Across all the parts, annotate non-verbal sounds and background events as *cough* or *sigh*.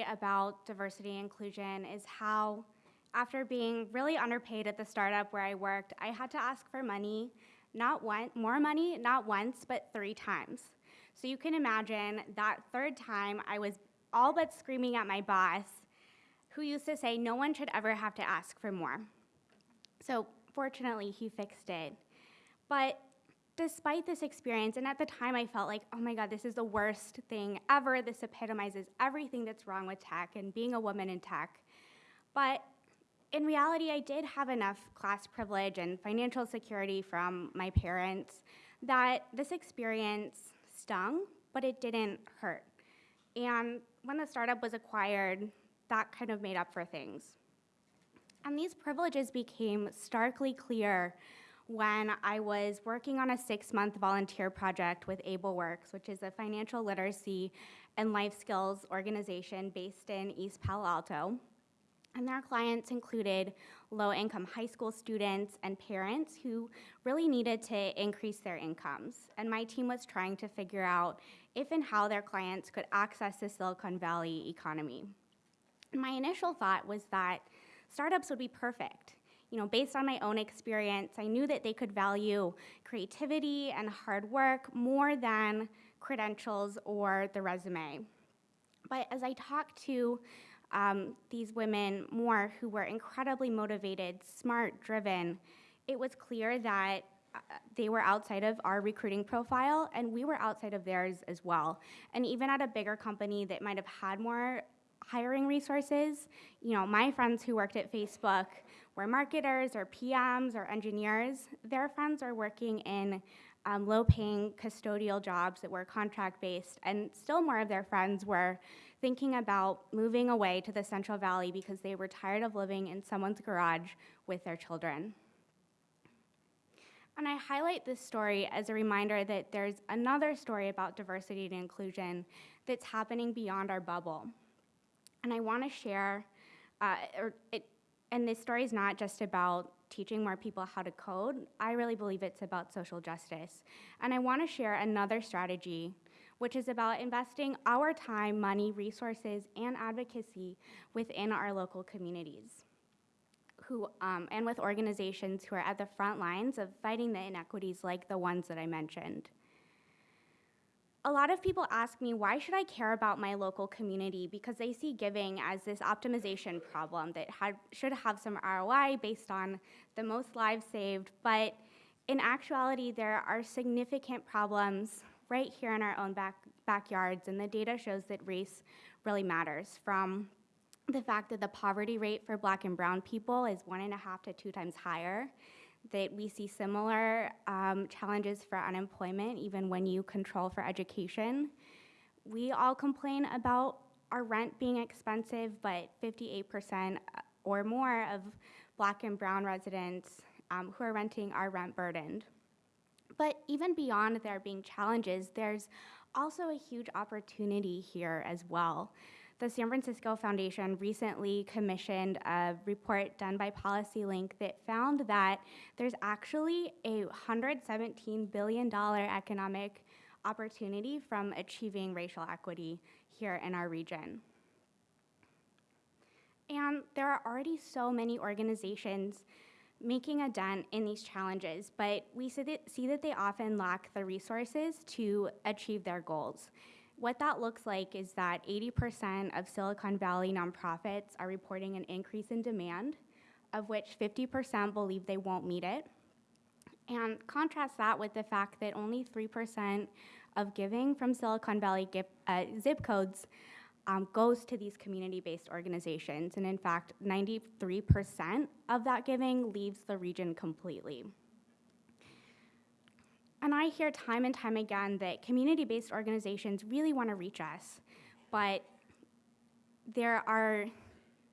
about diversity and inclusion is how, after being really underpaid at the startup where I worked, I had to ask for money, not one, more money, not once, but three times. So you can imagine that third time I was all but screaming at my boss, who used to say no one should ever have to ask for more. So fortunately, he fixed it. But despite this experience, and at the time I felt like, oh my God, this is the worst thing ever. This epitomizes everything that's wrong with tech and being a woman in tech. But in reality, I did have enough class privilege and financial security from my parents that this experience stung, but it didn't hurt. And when the startup was acquired, that kind of made up for things. And these privileges became starkly clear when I was working on a six month volunteer project with AbleWorks, which is a financial literacy and life skills organization based in East Palo Alto. And their clients included low income high school students and parents who really needed to increase their incomes. And my team was trying to figure out if and how their clients could access the Silicon Valley economy. my initial thought was that startups would be perfect. You know, based on my own experience, I knew that they could value creativity and hard work more than credentials or the resume. But as I talked to um, these women more who were incredibly motivated, smart, driven, it was clear that uh, they were outside of our recruiting profile and we were outside of theirs as well. And even at a bigger company that might have had more hiring resources, you know, my friends who worked at Facebook were marketers or PMs or engineers. Their friends are working in um, low paying custodial jobs that were contract based, and still more of their friends were thinking about moving away to the Central Valley because they were tired of living in someone's garage with their children. And I highlight this story as a reminder that there's another story about diversity and inclusion that's happening beyond our bubble. And I want to share, uh, or it, and this story is not just about teaching more people how to code. I really believe it's about social justice. And I want to share another strategy which is about investing our time, money, resources, and advocacy within our local communities. Who, um, and with organizations who are at the front lines of fighting the inequities like the ones that I mentioned. A lot of people ask me, why should I care about my local community? Because they see giving as this optimization problem that had, should have some ROI based on the most lives saved. But in actuality, there are significant problems right here in our own back, backyards, and the data shows that race really matters from the fact that the poverty rate for black and brown people is one and a half to two times higher, that we see similar um, challenges for unemployment even when you control for education. We all complain about our rent being expensive, but 58% or more of black and brown residents um, who are renting are rent burdened. But even beyond there being challenges, there's also a huge opportunity here as well. The San Francisco Foundation recently commissioned a report done by PolicyLink that found that there's actually a $117 billion economic opportunity from achieving racial equity here in our region. And there are already so many organizations making a dent in these challenges, but we see that, see that they often lack the resources to achieve their goals. What that looks like is that 80% of Silicon Valley nonprofits are reporting an increase in demand, of which 50% believe they won't meet it. And contrast that with the fact that only 3% of giving from Silicon Valley uh, zip codes um, goes to these community-based organizations. And in fact, 93% of that giving leaves the region completely. And I hear time and time again that community-based organizations really want to reach us, but there are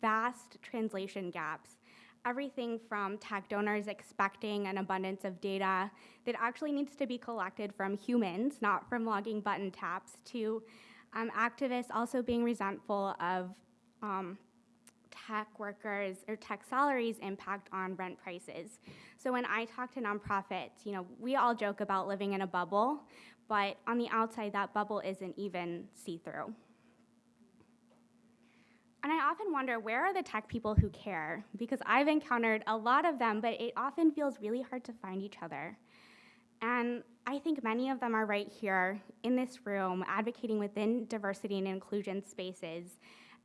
vast translation gaps. Everything from tech donors expecting an abundance of data that actually needs to be collected from humans, not from logging button taps, to um, activists also being resentful of um, tech workers or tech salaries impact on rent prices. So when I talk to nonprofits, you know, we all joke about living in a bubble, but on the outside, that bubble isn't even see-through. And I often wonder where are the tech people who care? Because I've encountered a lot of them, but it often feels really hard to find each other. And I think many of them are right here in this room advocating within diversity and inclusion spaces.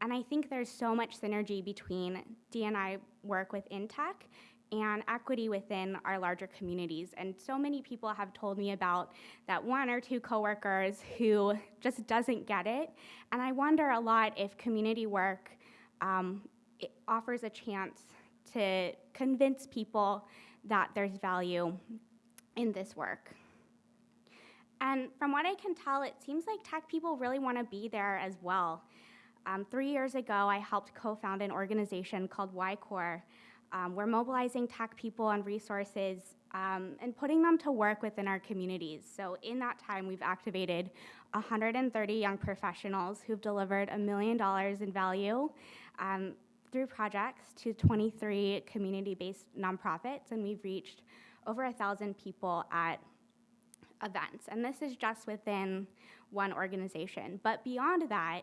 And I think there's so much synergy between D&I work within tech and equity within our larger communities. And so many people have told me about that one or two coworkers who just doesn't get it. And I wonder a lot if community work um, offers a chance to convince people that there's value in this work. And from what I can tell, it seems like tech people really want to be there as well. Um, three years ago, I helped co-found an organization called YCore. Um, we're mobilizing tech people and resources um, and putting them to work within our communities. So in that time, we've activated 130 young professionals who've delivered a million dollars in value um, through projects to 23 community-based nonprofits, and we've reached over a thousand people at events. And this is just within one organization. But beyond that,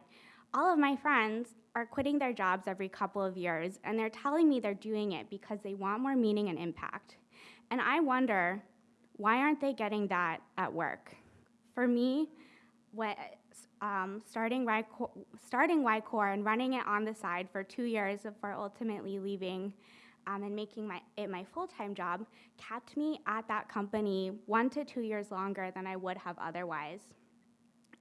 all of my friends are quitting their jobs every couple of years, and they're telling me they're doing it because they want more meaning and impact. And I wonder, why aren't they getting that at work? For me, what, um, starting, YCore and running it on the side for two years before ultimately leaving um, and making my, it my full-time job kept me at that company one to two years longer than I would have otherwise.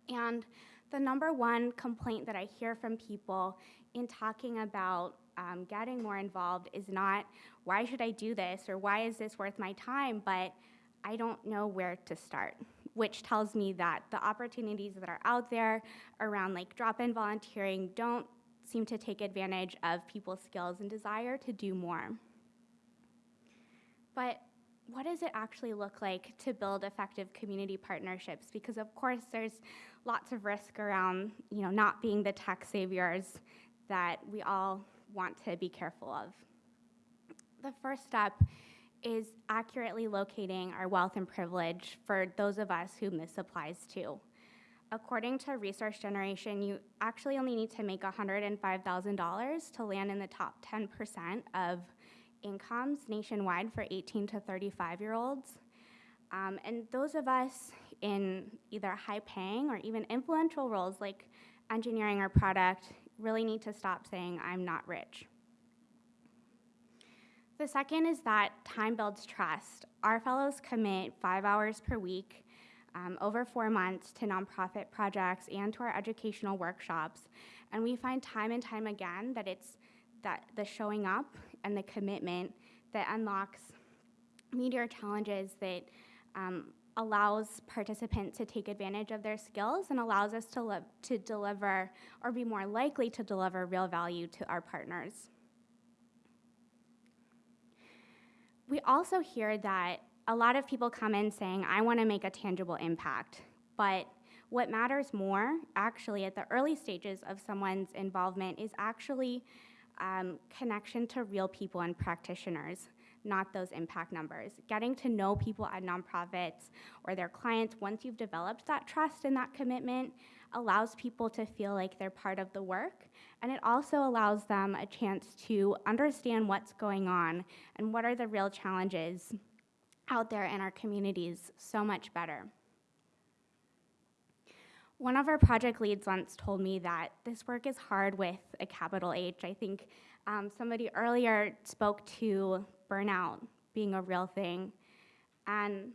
And the number one complaint that I hear from people in talking about um, getting more involved is not, why should I do this or why is this worth my time, but I don't know where to start, which tells me that the opportunities that are out there around like drop-in volunteering don't seem to take advantage of people's skills and desire to do more. But what does it actually look like to build effective community partnerships? Because of course there's lots of risk around you know, not being the tech saviors that we all want to be careful of. The first step is accurately locating our wealth and privilege for those of us whom this applies to. According to Resource Generation, you actually only need to make $105,000 to land in the top 10% of incomes nationwide for 18 to 35 year olds. Um, and those of us in either high paying or even influential roles like engineering or product really need to stop saying, I'm not rich. The second is that time builds trust. Our fellows commit five hours per week um, over four months to nonprofit projects and to our educational workshops. And we find time and time again that it's that the showing up and the commitment that unlocks meteor challenges that um, allows participants to take advantage of their skills and allows us to, to deliver or be more likely to deliver real value to our partners. We also hear that a lot of people come in saying, I want to make a tangible impact, but what matters more, actually, at the early stages of someone's involvement is actually um, connection to real people and practitioners not those impact numbers. Getting to know people at nonprofits or their clients once you've developed that trust and that commitment allows people to feel like they're part of the work and it also allows them a chance to understand what's going on and what are the real challenges out there in our communities so much better. One of our project leads once told me that this work is hard with a capital H. I think um, somebody earlier spoke to burnout being a real thing. And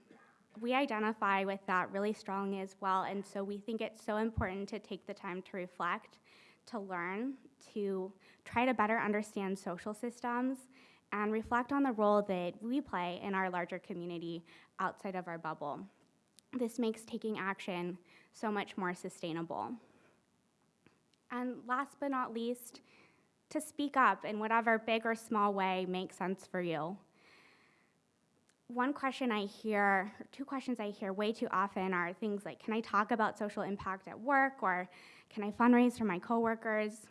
we identify with that really strongly as well. And so we think it's so important to take the time to reflect, to learn, to try to better understand social systems, and reflect on the role that we play in our larger community outside of our bubble. This makes taking action so much more sustainable. And last but not least, to speak up in whatever big or small way makes sense for you. One question I hear, two questions I hear way too often are things like, can I talk about social impact at work or can I fundraise for my coworkers?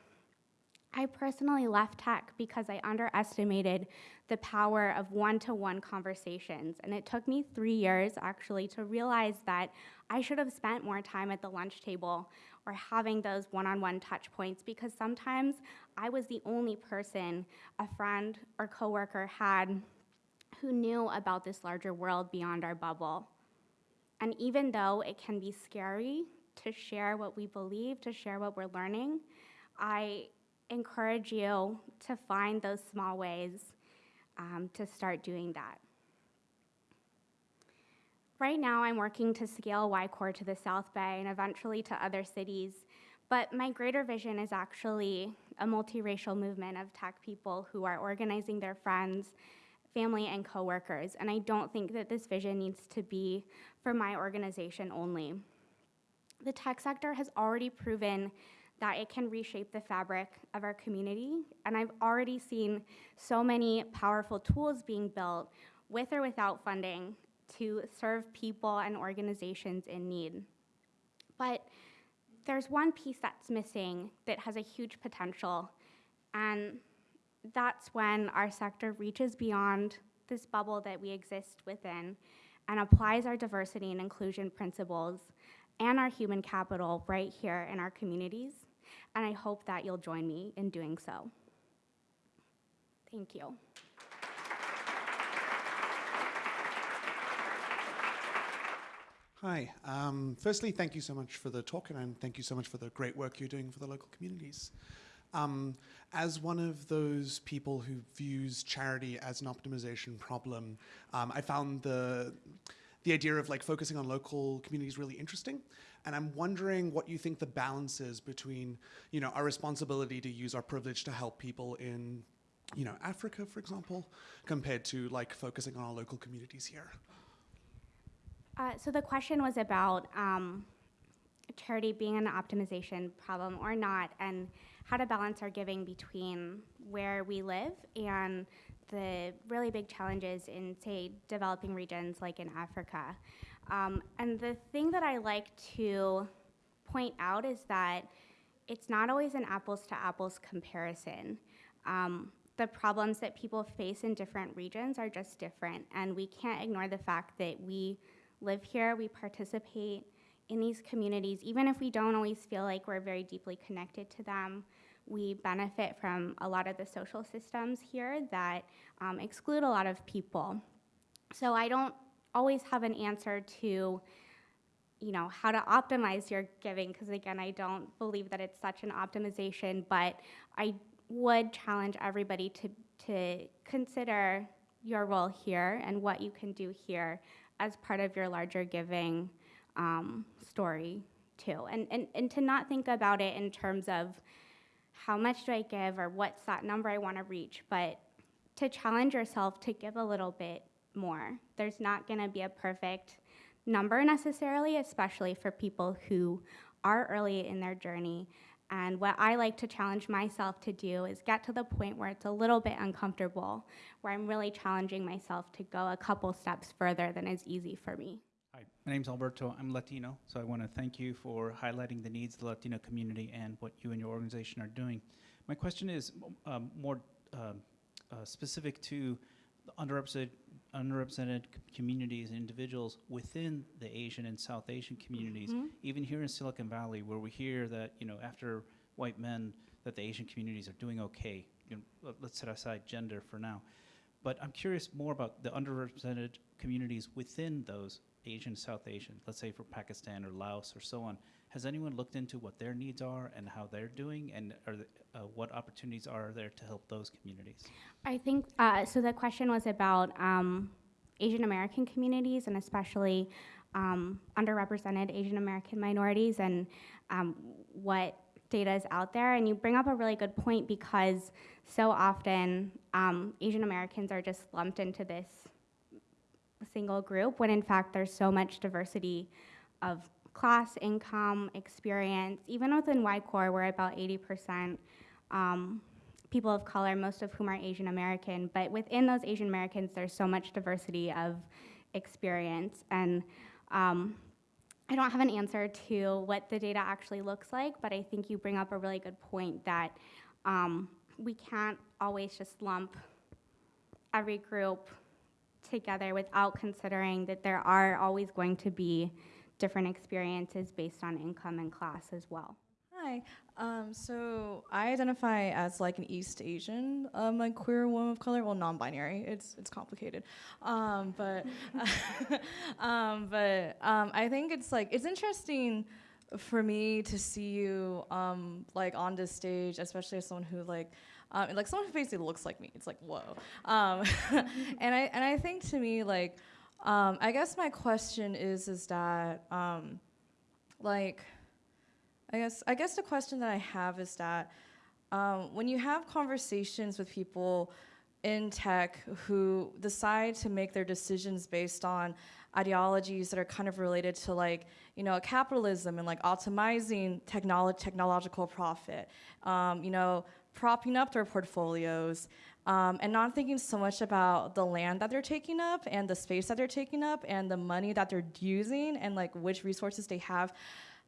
I personally left tech because I underestimated the power of one-to-one conversations. And it took me three years actually to realize that I should have spent more time at the lunch table or having those one-on-one touch points because sometimes I was the only person a friend or coworker had who knew about this larger world beyond our bubble. And even though it can be scary to share what we believe, to share what we're learning, I encourage you to find those small ways um, to start doing that. Right now, I'm working to scale Y-Core to the South Bay and eventually to other cities, but my greater vision is actually a multiracial movement of tech people who are organizing their friends, family, and coworkers, and I don't think that this vision needs to be for my organization only. The tech sector has already proven that it can reshape the fabric of our community, and I've already seen so many powerful tools being built with or without funding to serve people and organizations in need. But there's one piece that's missing that has a huge potential, and that's when our sector reaches beyond this bubble that we exist within and applies our diversity and inclusion principles and our human capital right here in our communities. And I hope that you'll join me in doing so. Thank you. Hi. Um, firstly, thank you so much for the talk, and thank you so much for the great work you're doing for the local communities. Um, as one of those people who views charity as an optimization problem, um, I found the the idea of like focusing on local communities really interesting. And I'm wondering what you think the balance is between, you know, our responsibility to use our privilege to help people in, you know, Africa, for example, compared to like focusing on our local communities here. Uh, so the question was about um, charity being an optimization problem or not, and how to balance our giving between where we live and the really big challenges in, say, developing regions like in Africa. Um, and the thing that I like to point out is that it's not always an apples to apples comparison. Um, the problems that people face in different regions are just different, and we can't ignore the fact that we live here, we participate in these communities, even if we don't always feel like we're very deeply connected to them. We benefit from a lot of the social systems here that um, exclude a lot of people. So I don't always have an answer to you know how to optimize your giving because again i don't believe that it's such an optimization but i would challenge everybody to to consider your role here and what you can do here as part of your larger giving um, story too. And, and, and to not think about it in terms of how much do I give or what's that number I want to reach, but to challenge yourself to give a little bit more. There's not going to be a perfect number necessarily, especially for people who are early in their journey. And what I like to challenge myself to do is get to the point where it's a little bit uncomfortable, where I'm really challenging myself to go a couple steps further than is easy for me. Hi, my name's Alberto. I'm Latino, so I want to thank you for highlighting the needs of the Latino community and what you and your organization are doing. My question is um, more uh, uh, specific to underrepresented, underrepresented communities and individuals within the Asian and South Asian communities, mm -hmm. even here in Silicon Valley, where we hear that you know after white men that the Asian communities are doing okay. You know, let's set aside gender for now, but I'm curious more about the underrepresented communities within those Asian, South Asian, let's say for Pakistan or Laos or so on, has anyone looked into what their needs are and how they're doing, and are the, uh, what opportunities are there to help those communities? I think uh, so. The question was about um, Asian American communities and especially um, underrepresented Asian American minorities and um, what data is out there. And you bring up a really good point because so often um, Asian Americans are just lumped into this single group when in fact there's so much diversity of class, income, experience. Even within Y-Core, we're about 80% um, people of color, most of whom are Asian American. But within those Asian Americans, there's so much diversity of experience. And um, I don't have an answer to what the data actually looks like, but I think you bring up a really good point that um, we can't always just lump every group together without considering that there are always going to be different experiences based on income and class as well. Hi. Um, so I identify as like an East Asian, um, like queer woman of color. Well, non-binary. It's it's complicated, um, but *laughs* um, but um, I think it's like it's interesting for me to see you um, like on this stage, especially as someone who like. Um, like someone who basically looks like me, it's like whoa, um, *laughs* and I and I think to me like, um, I guess my question is is that um, like, I guess I guess the question that I have is that um, when you have conversations with people in tech who decide to make their decisions based on ideologies that are kind of related to like you know capitalism and like optimizing technolo- technological profit, um, you know propping up their portfolios. Um, and not thinking so much about the land that they're taking up and the space that they're taking up and the money that they're using and like which resources they have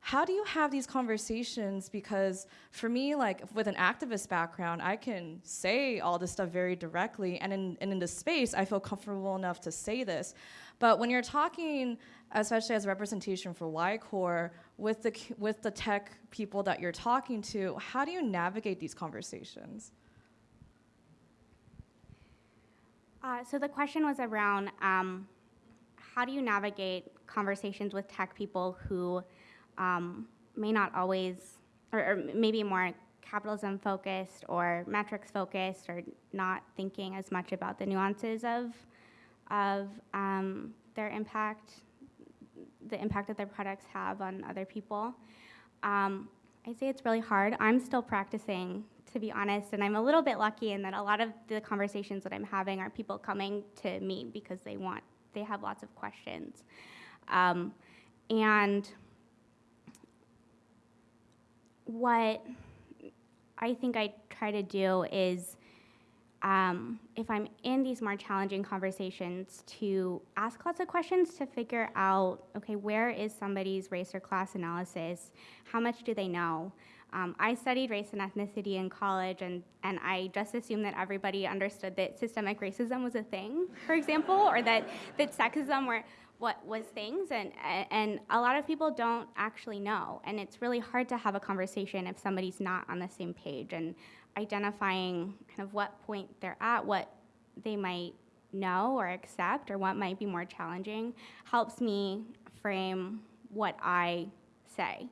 how do you have these conversations because for me like with an activist background i can say all this stuff very directly and in, and in this space i feel comfortable enough to say this but when you're talking especially as representation for y-core with the, with the tech people that you're talking to how do you navigate these conversations? Uh, so the question was around um, how do you navigate conversations with tech people who um, may not always, or, or maybe more capitalism focused or metrics focused, or not thinking as much about the nuances of of um, their impact, the impact that their products have on other people. Um, I say it's really hard. I'm still practicing, to be honest, and I'm a little bit lucky in that a lot of the conversations that I'm having are people coming to me because they want, they have lots of questions. Um, and what I think I try to do is, um, if I'm in these more challenging conversations, to ask lots of questions to figure out okay, where is somebody's race or class analysis? How much do they know? Um, I studied race and ethnicity in college, and, and I just assumed that everybody understood that systemic racism was a thing, for example, or that, that sexism were what was things, and, and a lot of people don't actually know. And it's really hard to have a conversation if somebody's not on the same page. And identifying kind of what point they're at, what they might know or accept, or what might be more challenging, helps me frame what I say.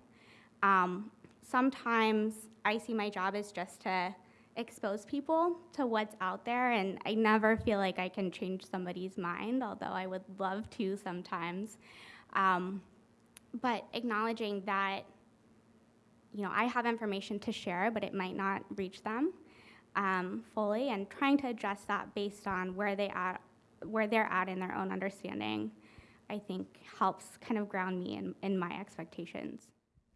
Um, sometimes I see my job as just to expose people to what's out there, and I never feel like I can change somebody's mind, although I would love to sometimes. Um, but acknowledging that, you know, I have information to share, but it might not reach them um, fully, and trying to address that based on where they at, where they're at in their own understanding, I think helps kind of ground me in, in my expectations.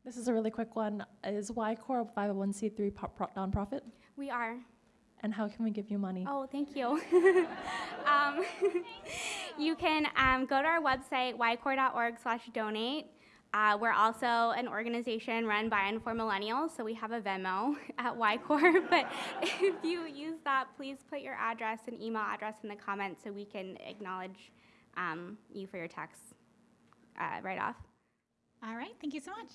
This is a really quick one. Is Y-Core a 501c3 nonprofit? We are. And how can we give you money? Oh, thank you. *laughs* um, *laughs* you can um, go to our website, ycore.org slash donate. Uh, we're also an organization run by and for millennials, so we have a Venmo *laughs* at YCore. *laughs* but if you use that, please put your address and email address in the comments so we can acknowledge um, you for your tax uh, write off. All right, thank you so much.